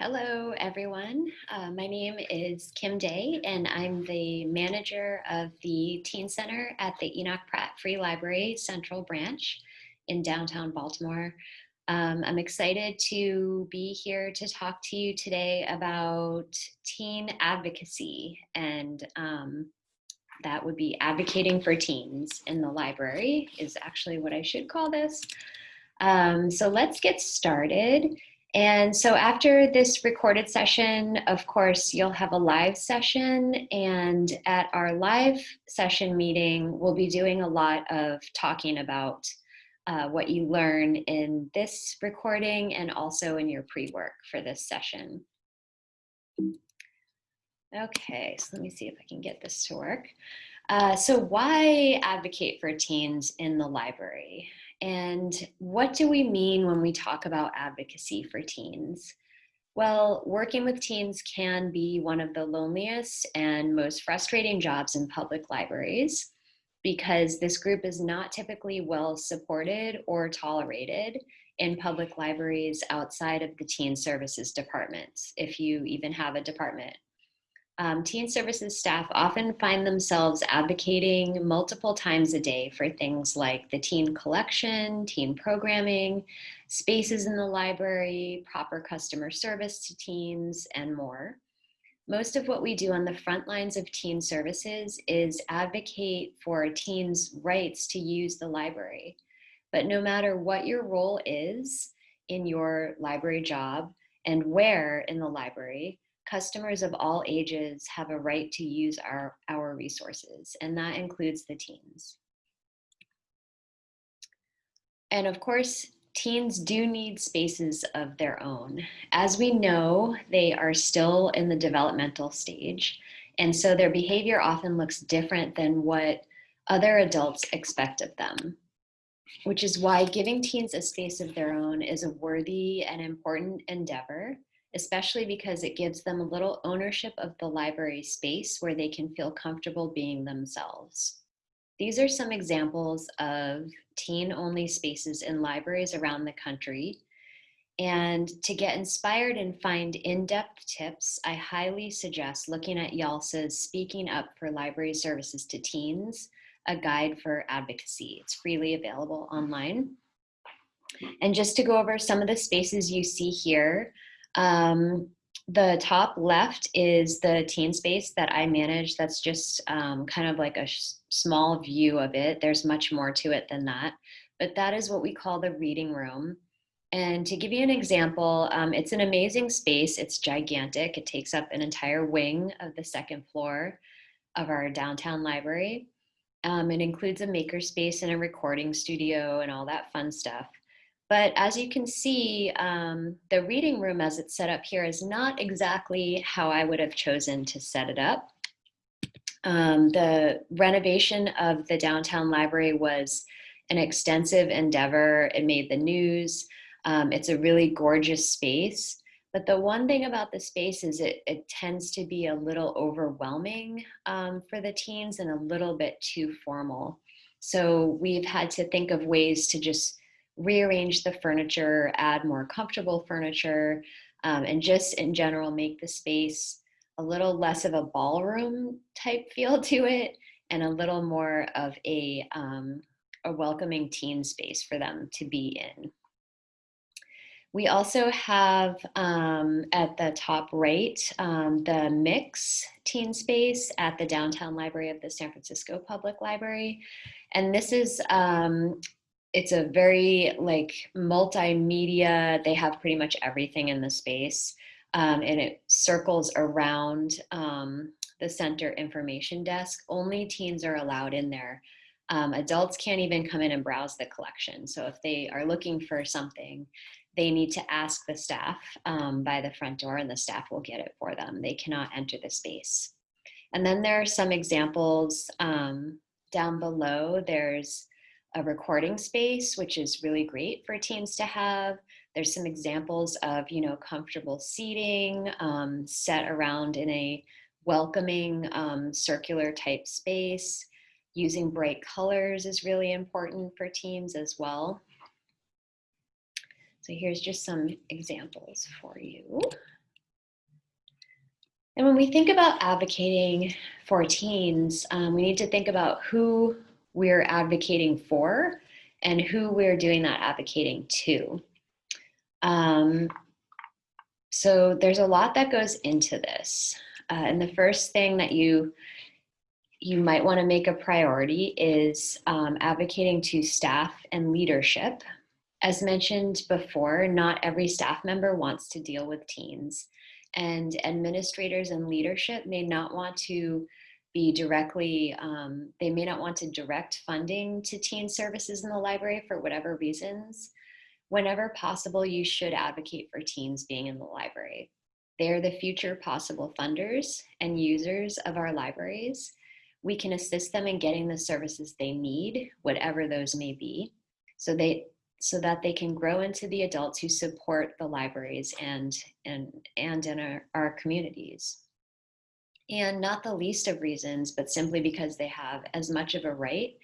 Hello, everyone. Uh, my name is Kim Day, and I'm the manager of the Teen Center at the Enoch Pratt Free Library Central Branch in downtown Baltimore. Um, I'm excited to be here to talk to you today about teen advocacy, and um, that would be advocating for teens in the library is actually what I should call this. Um, so let's get started. And so after this recorded session, of course, you'll have a live session. And at our live session meeting, we'll be doing a lot of talking about uh, what you learn in this recording and also in your pre-work for this session. Okay, so let me see if I can get this to work. Uh, so why advocate for teens in the library? And what do we mean when we talk about advocacy for teens? Well, working with teens can be one of the loneliest and most frustrating jobs in public libraries because this group is not typically well supported or tolerated in public libraries outside of the teen services departments, if you even have a department um, teen services staff often find themselves advocating multiple times a day for things like the teen collection, teen programming, spaces in the library, proper customer service to teens, and more. Most of what we do on the front lines of teen services is advocate for teens' rights to use the library. But no matter what your role is in your library job and where in the library, customers of all ages have a right to use our, our resources, and that includes the teens. And of course, teens do need spaces of their own. As we know, they are still in the developmental stage, and so their behavior often looks different than what other adults expect of them, which is why giving teens a space of their own is a worthy and important endeavor especially because it gives them a little ownership of the library space where they can feel comfortable being themselves. These are some examples of teen-only spaces in libraries around the country. And to get inspired and find in-depth tips, I highly suggest looking at YALSA's Speaking Up for Library Services to Teens, a guide for advocacy. It's freely available online. And just to go over some of the spaces you see here, um, the top left is the teen space that I manage. That's just um, kind of like a small view of it. There's much more to it than that. But that is what we call the reading room. And to give you an example, um, it's an amazing space. It's gigantic. It takes up an entire wing of the second floor of our downtown library. Um, it includes a makerspace and a recording studio and all that fun stuff. But as you can see, um, the reading room as it's set up here is not exactly how I would have chosen to set it up. Um, the renovation of the downtown library was an extensive endeavor. It made the news. Um, it's a really gorgeous space. But the one thing about the space is it, it tends to be a little overwhelming um, for the teens and a little bit too formal. So we've had to think of ways to just rearrange the furniture, add more comfortable furniture, um, and just in general make the space a little less of a ballroom type feel to it and a little more of a, um, a welcoming teen space for them to be in. We also have um, at the top right, um, the Mix teen space at the downtown library of the San Francisco Public Library. And this is um, it's a very like multimedia. They have pretty much everything in the space. Um, and it circles around um, the center information desk. Only teens are allowed in there. Um, adults can't even come in and browse the collection. So if they are looking for something, they need to ask the staff um, by the front door and the staff will get it for them. They cannot enter the space. And then there are some examples um, down below. There's a recording space, which is really great for teens to have. There's some examples of, you know, comfortable seating um, set around in a welcoming um, circular type space. Using bright colors is really important for teens as well. So here's just some examples for you. And when we think about advocating for teens, um, we need to think about who we're advocating for and who we're doing that advocating to. Um, so there's a lot that goes into this. Uh, and the first thing that you you might want to make a priority is um, advocating to staff and leadership. As mentioned before, not every staff member wants to deal with teens and administrators and leadership may not want to be directly, um, they may not want to direct funding to teen services in the library for whatever reasons. Whenever possible, you should advocate for teens being in the library. They're the future possible funders and users of our libraries. We can assist them in getting the services they need, whatever those may be, so they so that they can grow into the adults who support the libraries and and and in our, our communities. And not the least of reasons, but simply because they have as much of a right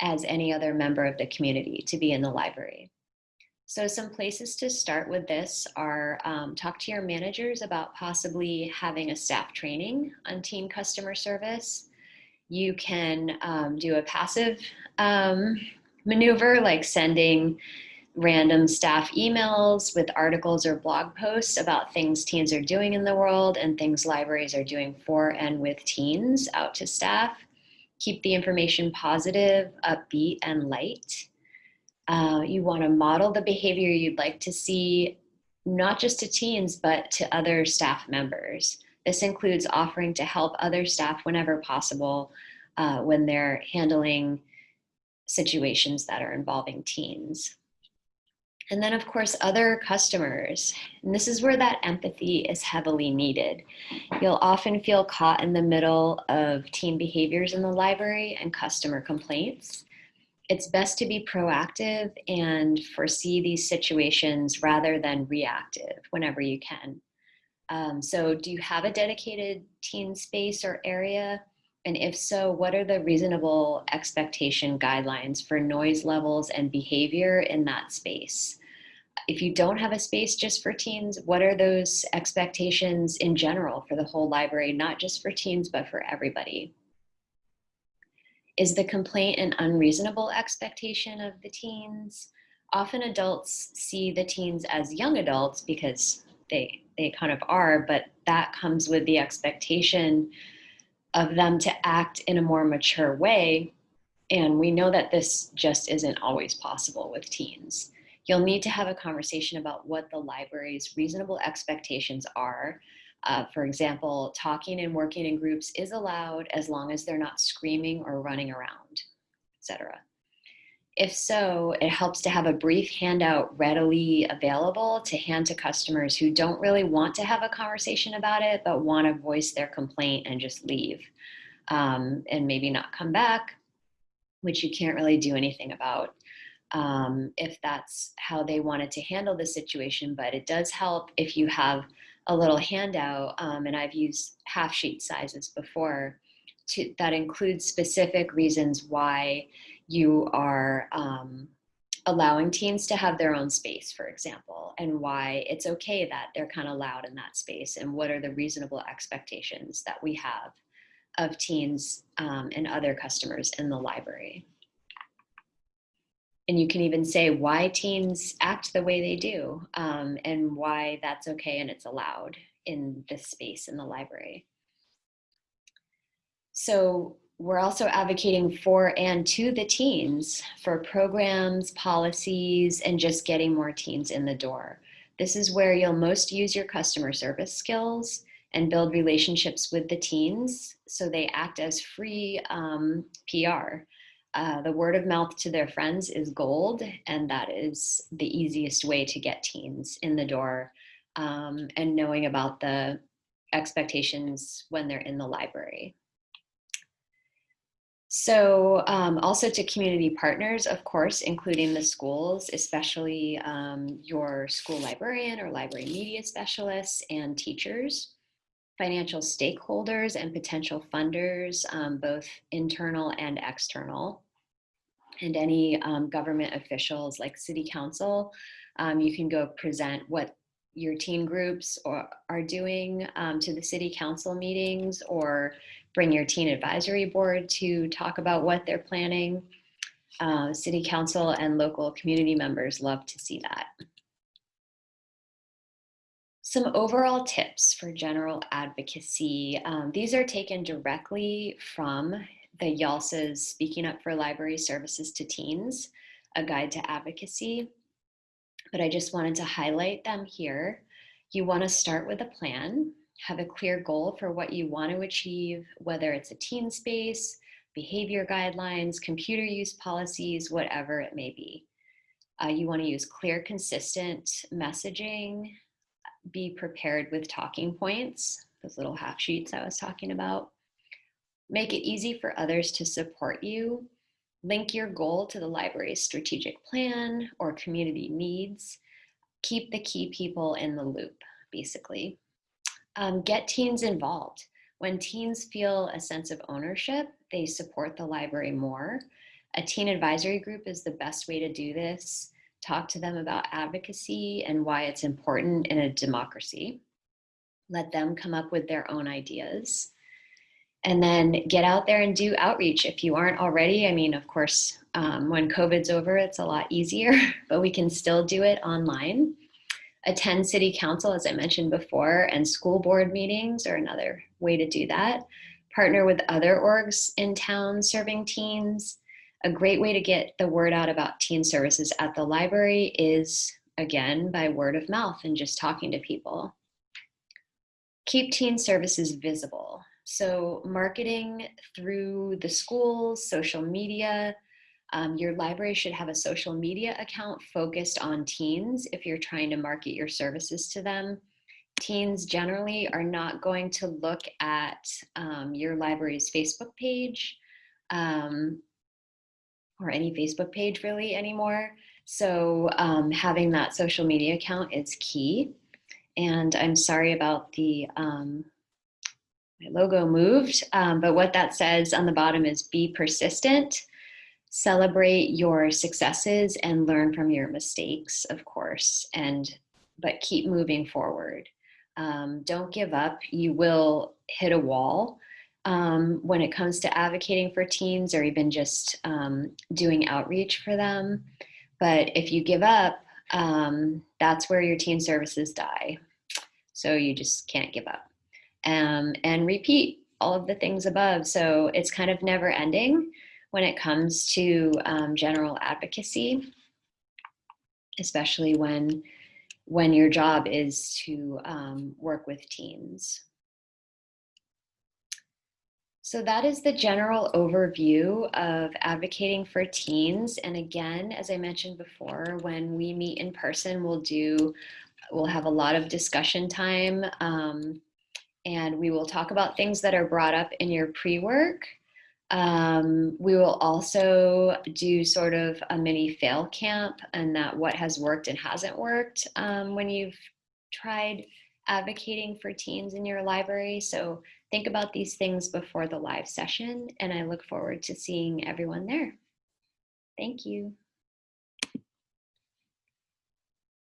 as any other member of the community to be in the library. So some places to start with this are um, talk to your managers about possibly having a staff training on team customer service. You can um, do a passive um, maneuver like sending random staff emails with articles or blog posts about things teens are doing in the world and things libraries are doing for and with teens out to staff. Keep the information positive, upbeat, and light. Uh, you want to model the behavior you'd like to see, not just to teens, but to other staff members. This includes offering to help other staff whenever possible uh, when they're handling situations that are involving teens. And then of course, other customers. And this is where that empathy is heavily needed. You'll often feel caught in the middle of teen behaviors in the library and customer complaints it's best to be proactive and foresee these situations rather than reactive whenever you can. Um, so do you have a dedicated teen space or area? And if so, what are the reasonable expectation guidelines for noise levels and behavior in that space? If you don't have a space just for teens, what are those expectations in general for the whole library, not just for teens, but for everybody? Is the complaint an unreasonable expectation of the teens? Often adults see the teens as young adults because they, they kind of are, but that comes with the expectation of them to act in a more mature way. And we know that this just isn't always possible with teens. You'll need to have a conversation about what the library's reasonable expectations are uh, for example, talking and working in groups is allowed as long as they're not screaming or running around, etc. If so, it helps to have a brief handout readily available to hand to customers who don't really want to have a conversation about it, but want to voice their complaint and just leave um, and maybe not come back, which you can't really do anything about um, if that's how they wanted to handle the situation. But it does help if you have a little handout, um, and I've used half sheet sizes before, to, that includes specific reasons why you are um, allowing teens to have their own space, for example, and why it's okay that they're kind of loud in that space, and what are the reasonable expectations that we have of teens um, and other customers in the library and you can even say why teens act the way they do um, and why that's okay and it's allowed in this space in the library. So we're also advocating for and to the teens for programs, policies, and just getting more teens in the door. This is where you'll most use your customer service skills and build relationships with the teens so they act as free um, PR uh, the word of mouth to their friends is gold, and that is the easiest way to get teens in the door um, and knowing about the expectations when they're in the library. So um, also to community partners, of course, including the schools, especially um, your school librarian or library media specialists and teachers, financial stakeholders and potential funders, um, both internal and external, and any um, government officials like city council, um, you can go present what your teen groups or are doing um, to the city council meetings or bring your teen advisory board to talk about what they're planning. Uh, city council and local community members love to see that. Some overall tips for general advocacy. Um, these are taken directly from the YALSA's Speaking Up for Library Services to Teens, a guide to advocacy. But I just wanted to highlight them here. You wanna start with a plan, have a clear goal for what you want to achieve, whether it's a teen space, behavior guidelines, computer use policies, whatever it may be. Uh, you want to use clear, consistent messaging, be prepared with talking points, those little half sheets I was talking about. Make it easy for others to support you. Link your goal to the library's strategic plan or community needs. Keep the key people in the loop, basically. Um, get teens involved. When teens feel a sense of ownership, they support the library more. A teen advisory group is the best way to do this talk to them about advocacy and why it's important in a democracy. Let them come up with their own ideas. And then get out there and do outreach if you aren't already. I mean, of course, um, when COVID's over, it's a lot easier, but we can still do it online. Attend city council, as I mentioned before, and school board meetings are another way to do that. Partner with other orgs in town serving teens a great way to get the word out about teen services at the library is, again, by word of mouth and just talking to people. Keep teen services visible. So marketing through the schools, social media, um, your library should have a social media account focused on teens if you're trying to market your services to them. Teens generally are not going to look at um, your library's Facebook page. Um, or any Facebook page really anymore. So um, having that social media account is key. And I'm sorry about the, um, my logo moved, um, but what that says on the bottom is be persistent, celebrate your successes and learn from your mistakes, of course, and but keep moving forward. Um, don't give up, you will hit a wall um, when it comes to advocating for teens or even just um, doing outreach for them. But if you give up, um, that's where your teen services die. So you just can't give up. Um, and repeat all of the things above. So it's kind of never ending when it comes to um, general advocacy, especially when, when your job is to um, work with teens. So that is the general overview of advocating for teens. And again, as I mentioned before, when we meet in person, we'll do, we'll have a lot of discussion time um, and we will talk about things that are brought up in your pre-work. Um, we will also do sort of a mini fail camp and that what has worked and hasn't worked um, when you've tried advocating for teens in your library. So think about these things before the live session and I look forward to seeing everyone there. Thank you.